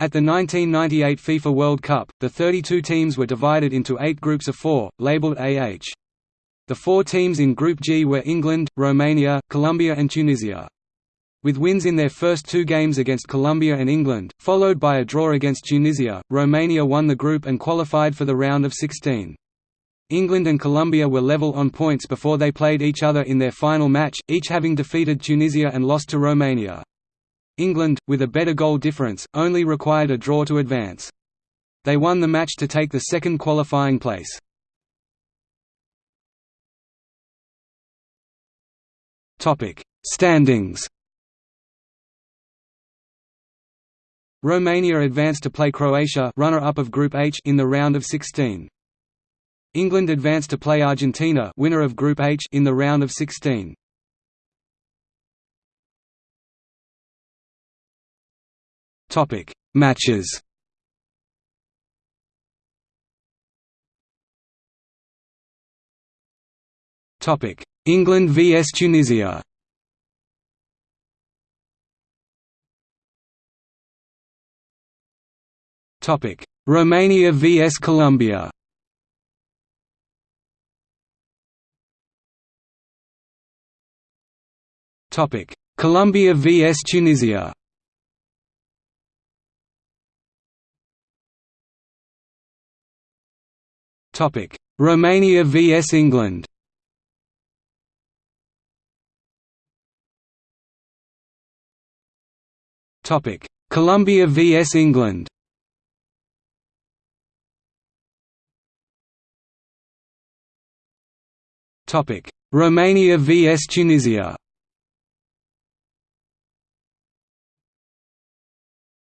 At the 1998 FIFA World Cup, the 32 teams were divided into eight groups of four, labeled AH. The four teams in Group G were England, Romania, Colombia and Tunisia. With wins in their first two games against Colombia and England, followed by a draw against Tunisia, Romania won the group and qualified for the round of 16. England and Colombia were level on points before they played each other in their final match, each having defeated Tunisia and lost to Romania. England, with a better goal difference, only required a draw to advance. They won the match to take the second qualifying place. Standings Romania advanced to play Croatia runner-up of Group H in the round of 16. England advanced to play Argentina winner of Group H in the round of 16. Topic: Matches. Topic: England vs Tunisia. Topic: Romania vs Colombia. Topic: Colombia vs Tunisia. Romania vs England. Topic: Colombia vs England. Topic: Romania vs Tunisia.